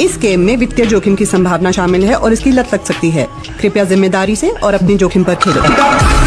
इस गेम में वित्तीय जोखिम की संभावना शामिल है और इसकी लत लग सकती है। कृपया ज़िम्मेदारी से और अपनी जोखिम पर खेलो।